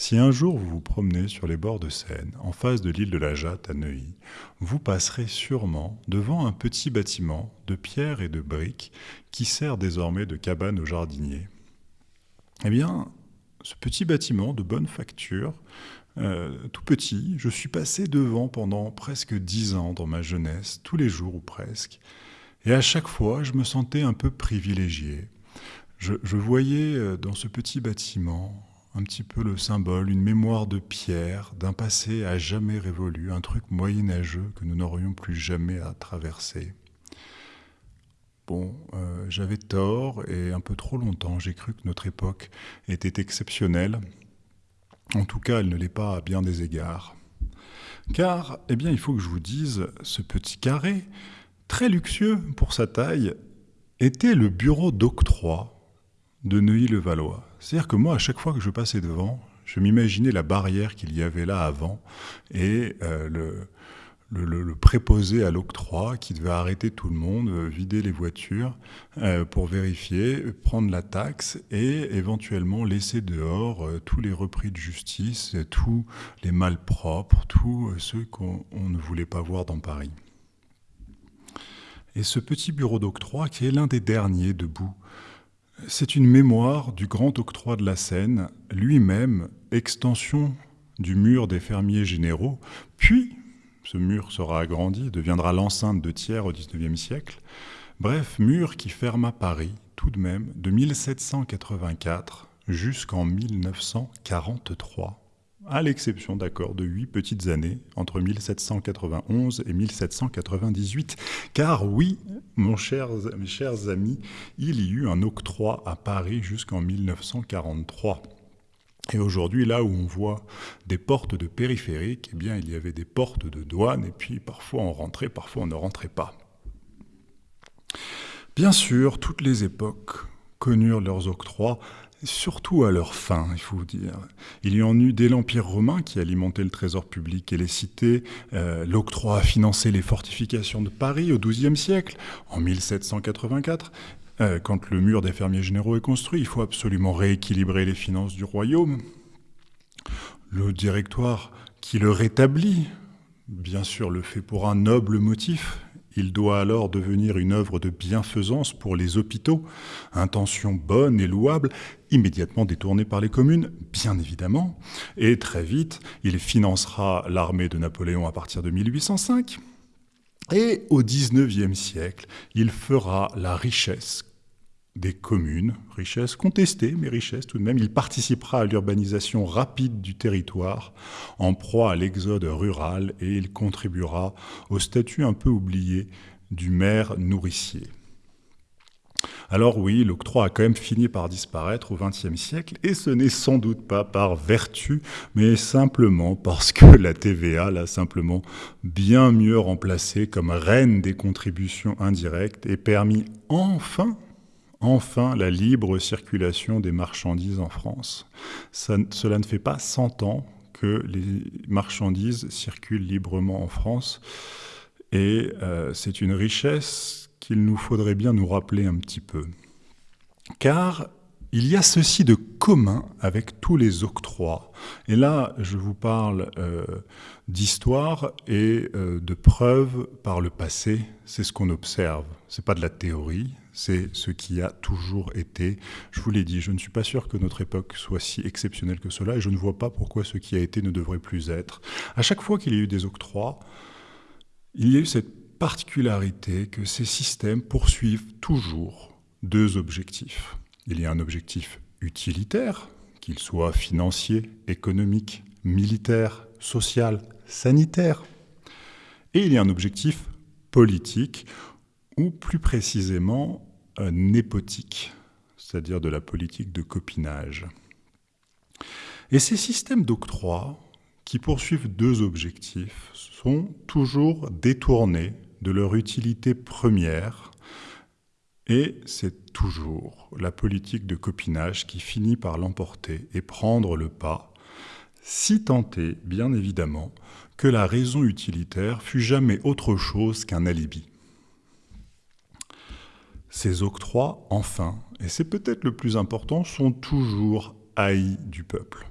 Si un jour vous vous promenez sur les bords de Seine, en face de l'île de la Jatte à Neuilly, vous passerez sûrement devant un petit bâtiment de pierre et de briques qui sert désormais de cabane aux jardiniers. Eh bien, ce petit bâtiment de bonne facture, euh, tout petit, je suis passé devant pendant presque dix ans dans ma jeunesse, tous les jours ou presque, et à chaque fois je me sentais un peu privilégié. Je, voyais euh, dans ce petit bâtiment un petit peu le symbole, une mémoire de pierre, d'un passé à jamais révolu, un truc moyenâgeux que nous n'aurions plus jamais à traverser. Bon, euh, j'avais tort et un peu trop longtemps, j'ai cru que notre époque était exceptionnelle. En tout cas, elle ne l'est pas à bien des égards. Car, eh bien, il faut que je vous dise, ce petit carré, très luxueux pour sa taille, était le bureau d'octroi de Neuilly-le-Valois. C'est-à-dire que moi, à chaque fois que je passais devant, je m'imaginais la barrière qu'il y avait là avant et euh, le, préposé à l'octroi qui devait arrêter tout le monde, euh, vider les voitures euh, pour vérifier, prendre la taxe et éventuellement laisser dehors tous les repris de justice, tous les malpropres, tous ceux qu'on ne voulait pas voir dans Paris. Et ce petit bureau d'octroi qui est l'un des derniers debout, c'est une mémoire du grand octroi de la Seine, lui-même extension du mur des fermiers généraux, puis ce mur sera agrandi, deviendra l'enceinte de Thiers au XIXe siècle. Bref, mur qui ferma Paris, tout de même, de 1784 jusqu'en 1943, à l'exception, d'accord, de huit petites années entre 1791 et 1798. Car oui, mes chers amis, il y eut un octroi à Paris jusqu'en 1943. Et aujourd'hui, là où on voit des portes de périphérique, eh bien, il y avait des portes de douane, et puis parfois on rentrait, parfois on ne rentrait pas. Bien sûr, toutes les époques connurent leurs octrois, surtout à leur fin, il faut dire. Il y en eut dès l'Empire romain qui alimentait le trésor public et les cités. Euh, l'octroi a financé les fortifications de Paris au XIIe siècle, en 1784. Euh, quand le mur des fermiers généraux est construit, il faut absolument rééquilibrer les finances du royaume. Le directoire qui le rétablit, bien sûr, le fait pour un noble motif. Il doit alors devenir une œuvre de bienfaisance pour les hôpitaux, intention bonne et louable, immédiatement détournée par les communes, bien évidemment, et très vite, il financera l'armée de Napoléon à partir de 1805. Et au XIXe siècle, il fera la richesse des communes, richesse contestée, mais richesse tout de même. Il participera à l'urbanisation rapide du territoire, en proie à l'exode rural, et il contribuera au statut un peu oublié du maire nourricier. Alors oui, l'octroi a quand même fini par disparaître au XXe siècle, et ce n'est sans doute pas par vertu, mais simplement parce que la TVA l'a simplement bien mieux remplacé comme reine des contributions indirectes et permis enfin enfin la libre circulation des marchandises en France. cela ne fait pas 100 ans que les marchandises circulent librement en France et euh, c'est une richesse qu'il nous faudrait bien nous rappeler un petit peu. Car il y a ceci de commun avec tous les octrois. Et là, je vous parle euh, d'histoire et euh, de preuves par le passé. C'est ce qu'on observe. C'est pas de la théorie, c'est ce qui a toujours été. Je vous l'ai dit, je ne suis pas sûr que notre époque soit si exceptionnelle que cela, et je ne vois pas pourquoi ce qui a été ne devrait plus être. À chaque fois qu'il y a eu des octrois, il y a eu cette particularité que ces systèmes poursuivent toujours deux objectifs. Il y a un objectif utilitaire, qu'il soit financier, économique, militaire, social, sanitaire. Et il y a un objectif politique, ou plus précisément népotique, c'est-à-dire de la politique de copinage. Et ces systèmes d'octroi, qui poursuivent deux objectifs, sont toujours détournés de leur utilité première, et c'est toujours la politique de copinage qui finit par l'emporter et prendre le pas, si tenté, bien évidemment, que la raison utilitaire fut jamais autre chose qu'un alibi. Ces octrois, enfin, et c'est peut-être le plus important, sont toujours haïs du peuple.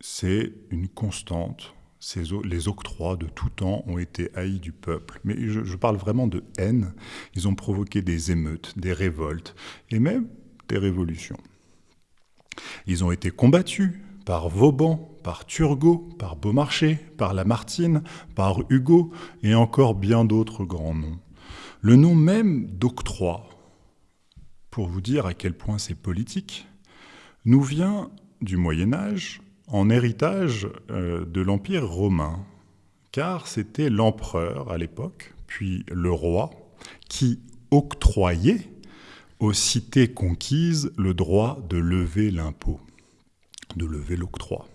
c'est une constante. Les octrois de tout temps ont été haïs du peuple. Mais je, parle vraiment de haine. Ils ont provoqué des émeutes, des révoltes et même des révolutions. Ils ont été combattus par Vauban, par Turgot, par Beaumarchais, par Lamartine, par Hugo et encore bien d'autres grands noms. Le nom même d'octroi, pour vous dire à quel point c'est politique, nous vient du Moyen Âge en héritage euh, de l'Empire romain, car c'était l'empereur à l'époque, puis le roi, qui octroyait aux cités conquises le droit de lever l'impôt, de lever l'octroi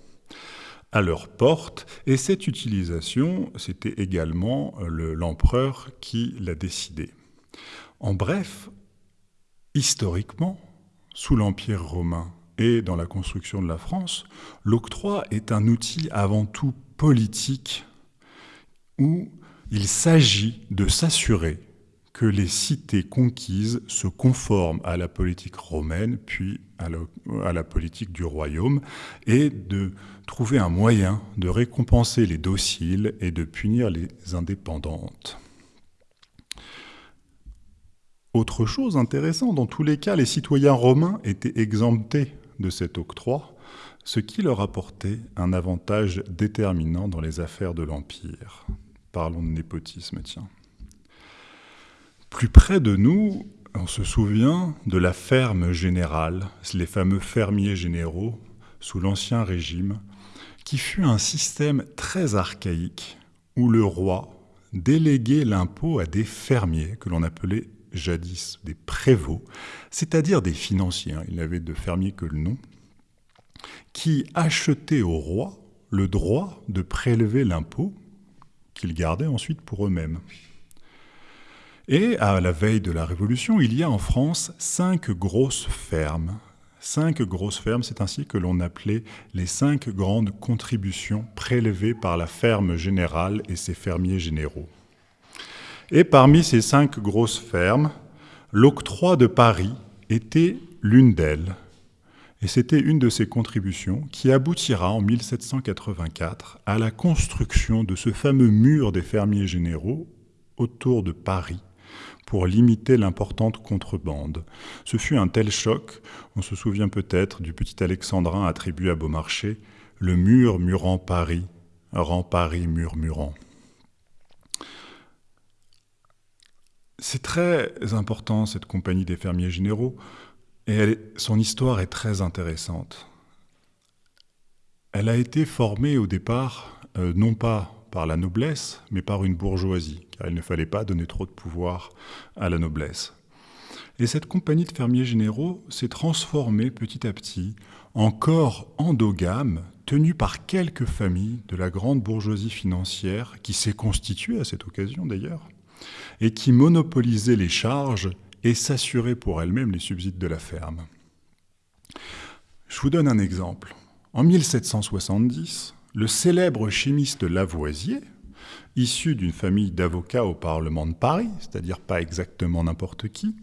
à leur porte, et cette utilisation, c'était également euh, l'empereur qui l'a décidé. En bref, historiquement, sous l'Empire romain et dans la construction de la France, l'octroi est un outil avant tout politique où il s'agit de s'assurer que les cités conquises se conforment à la politique romaine, puis à la, politique du royaume, et de trouver un moyen de récompenser les dociles et de punir les indépendantes. Autre chose intéressante, dans tous les cas, les citoyens romains étaient exemptés de cet octroi, ce qui leur apportait un avantage déterminant dans les affaires de l'Empire. Parlons de népotisme, tiens. Plus près de nous, on se souvient de la ferme générale, les fameux fermiers généraux sous l'Ancien Régime, qui fut un système très archaïque où le roi déléguait l'impôt à des fermiers que l'on appelait jadis des prévôts, c'est-à-dire des financiers, hein. il n'avait de fermiers que le nom, qui achetaient au roi le droit de prélever l'impôt qu'ils gardaient ensuite pour eux-mêmes. Et à la veille de la Révolution, il y a en France cinq grosses fermes. Cinq grosses fermes, c'est ainsi que l'on appelait les cinq grandes contributions prélevées par la ferme générale et ses fermiers généraux. Et parmi ces cinq grosses fermes, l'octroi de Paris était l'une d'elles. Et c'était une de ces contributions qui aboutira en 1784 à la construction de ce fameux mur des fermiers généraux autour de Paris, pour limiter l'importante contrebande. Ce fut un tel choc, on se souvient peut-être du petit alexandrin attribué à Beaumarchais, le mur murant Paris, rend Paris murmurant. C'est très important cette compagnie des fermiers généraux, et son histoire est très intéressante. Elle a été formée au départ, euh, non pas par la noblesse, mais par une bourgeoisie, car il ne fallait pas donner trop de pouvoir à la noblesse. Et cette compagnie de fermiers généraux s'est transformée petit à petit en corps endogame tenu par quelques familles de la grande bourgeoisie financière qui s'est constituée à cette occasion d'ailleurs, et qui monopolisait les charges et s'assurait pour elle-même les subsides de la ferme. Je vous donne un exemple. En 1770, le célèbre chimiste Lavoisier, issu d'une famille d'avocats au Parlement de Paris, c'est-à-dire pas exactement n'importe qui,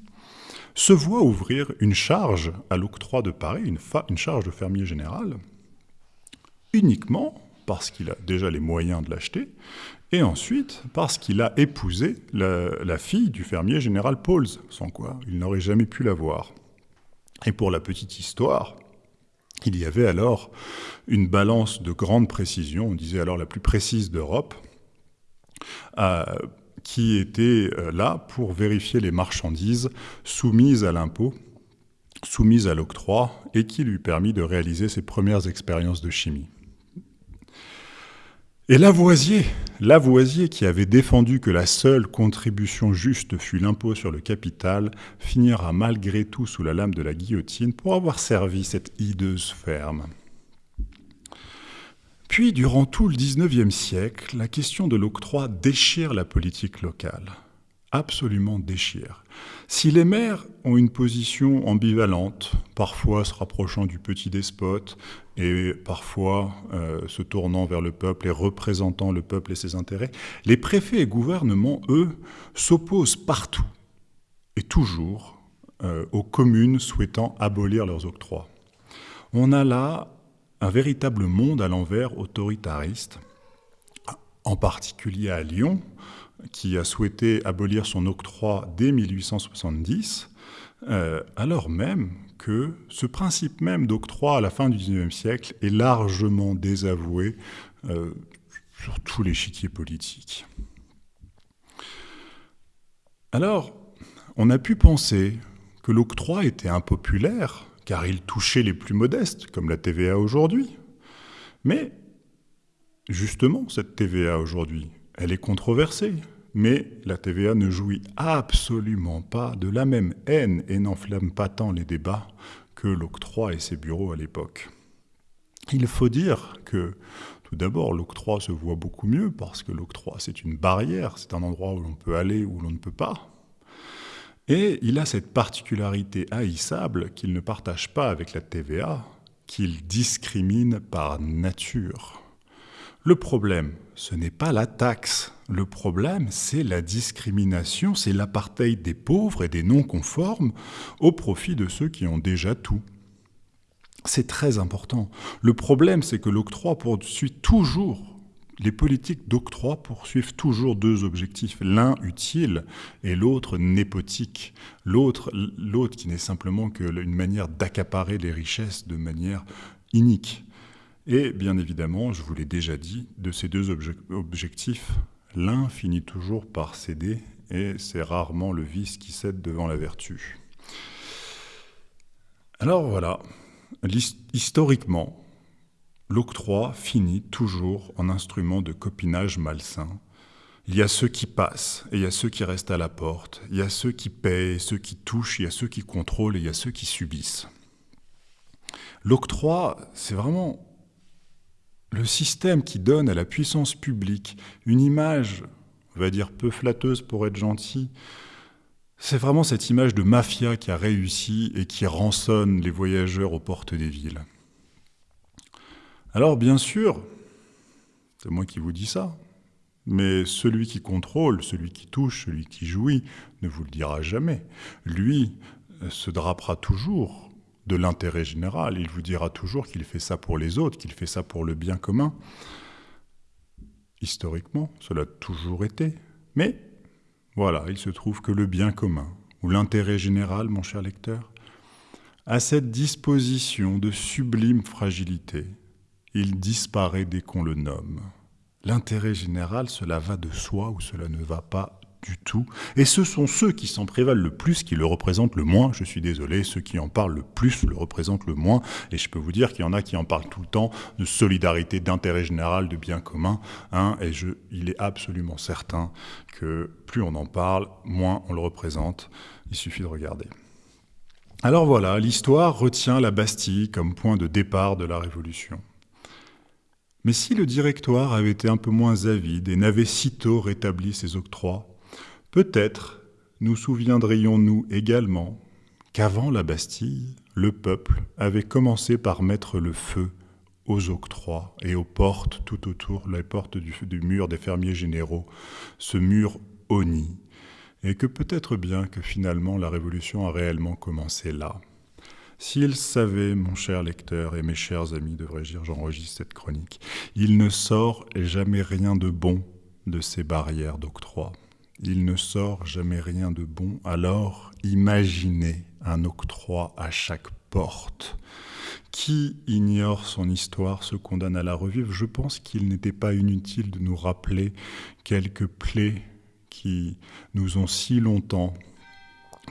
se voit ouvrir une charge à l'octroi de Paris, une, charge de fermier général, uniquement parce qu'il a déjà les moyens de l'acheter, et ensuite parce qu'il a épousé la, fille du fermier général Pauls, sans quoi il n'aurait jamais pu l'avoir. Et pour la petite histoire, il y avait alors une balance de grande précision, on disait alors la plus précise d'Europe, euh, qui était euh, là pour vérifier les marchandises soumises à l'impôt, soumises à l'octroi, et qui lui permit de réaliser ses premières expériences de chimie. Et Lavoisier, Lavoisier qui avait défendu que la seule contribution juste fût l'impôt sur le capital, finira malgré tout sous la lame de la guillotine pour avoir servi cette hideuse ferme. Puis, durant tout le XIXe siècle, la question de l'octroi déchire la politique locale absolument déchire. Si les maires ont une position ambivalente, parfois se rapprochant du petit despote et parfois euh, se tournant vers le peuple et représentant le peuple et ses intérêts, les préfets et gouvernements, eux, s'opposent partout et toujours euh, aux communes souhaitant abolir leurs octrois. On a là un véritable monde à l'envers autoritariste, en particulier à Lyon, qui a souhaité abolir son octroi dès 1870, euh, alors même que ce principe même d'octroi à la fin du XIXe siècle est largement désavoué euh, sur tous les chiquiers politiques. Alors, on a pu penser que l'octroi était impopulaire, car il touchait les plus modestes, comme la TVA aujourd'hui. Mais, justement, cette TVA aujourd'hui, elle est controversée. Mais la TVA ne jouit absolument pas de la même haine et n'enflamme pas tant les débats que l'octroi et ses bureaux à l'époque. Il faut dire que, tout d'abord, l'octroi se voit beaucoup mieux parce que l'octroi, c'est une barrière, c'est un endroit où l'on peut aller, où l'on ne peut pas. Et il a cette particularité haïssable qu'il ne partage pas avec la TVA, qu'il discrimine par nature. Le problème, ce n'est pas la taxe. Le problème, c'est la discrimination, c'est l'apartheid des pauvres et des non-conformes au profit de ceux qui ont déjà tout. C'est très important. Le problème, c'est que l'octroi poursuit toujours les politiques d'octroi poursuivent toujours deux objectifs, l'un utile et l'autre népotique. L'autre, l'autre qui n'est simplement qu'une manière d'accaparer les richesses de manière inique. Et bien évidemment, je vous l'ai déjà dit, de ces deux objectifs, l'un finit toujours par céder et c'est rarement le vice qui cède devant la vertu. Alors voilà, historiquement, l'octroi finit toujours en instrument de copinage malsain. Il y a ceux qui passent et il y a ceux qui restent à la porte. Il y a ceux qui paient, ceux qui touchent, il y a ceux qui contrôlent et il y a ceux qui subissent. L'octroi, c'est vraiment le système qui donne à la puissance publique une image, on va dire peu flatteuse pour être gentil, c'est vraiment cette image de mafia qui a réussi et qui rançonne les voyageurs aux portes des villes. Alors bien sûr, c'est moi qui vous dis ça, mais celui qui contrôle, celui qui touche, celui qui jouit, ne vous le dira jamais. Lui euh, se drapera toujours de l'intérêt général, il vous dira toujours qu'il fait ça pour les autres, qu'il fait ça pour le bien commun. Historiquement, cela a toujours été. Mais voilà, il se trouve que le bien commun, ou l'intérêt général, mon cher lecteur, a cette disposition de sublime fragilité il disparaît dès qu'on le nomme. L'intérêt général, cela va de soi ou cela ne va pas du tout. Et ce sont ceux qui s'en prévalent le plus qui le représentent le moins. Je suis désolé, ceux qui en parlent le plus le représentent le moins. Et je peux vous dire qu'il y en a qui en parlent tout le temps de solidarité, d'intérêt général, de bien commun. Hein, et il est absolument certain que plus on en parle, moins on le représente. Il suffit de regarder. Alors voilà, l'histoire retient la Bastille comme point de départ de la Révolution. Mais si le directoire avait été un peu moins avide et n'avait sitôt rétabli ses octrois, peut-être nous souviendrions-nous également qu'avant la Bastille, le peuple avait commencé par mettre le feu aux octrois et aux portes tout autour, les portes du, mur des fermiers généraux, ce mur honni, et que peut-être bien que finalement la révolution a réellement commencé là. S'il savait, mon cher lecteur et mes chers amis, devrais-je dire, j'enregistre cette chronique, il ne sort jamais rien de bon de ces barrières d'octroi. Il ne sort jamais rien de bon, alors imaginez un octroi à chaque porte. Qui ignore son histoire se condamne à la revivre. Je pense qu'il n'était pas inutile de nous rappeler quelques plaies qui nous ont si longtemps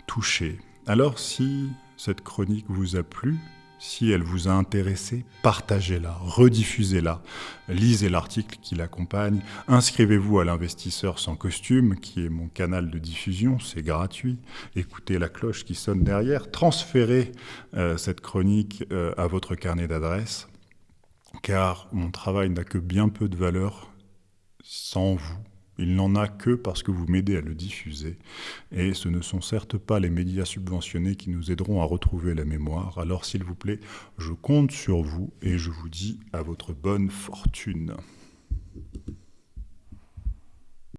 touchés. Alors si cette chronique vous a plu, si elle vous a intéressé, partagez-la, rediffusez-la, lisez l'article qui l'accompagne, inscrivez-vous à l'investisseur sans costume, qui est mon canal de diffusion, c'est gratuit, écoutez la cloche qui sonne derrière, transférez euh, cette chronique euh, à votre carnet d'adresses, car mon travail n'a que bien peu de valeur sans vous. Il n'en a que parce que vous m'aidez à le diffuser. Et ce ne sont certes pas les médias subventionnés qui nous aideront à retrouver la mémoire. Alors s'il vous plaît, je compte sur vous et je vous dis à votre bonne fortune.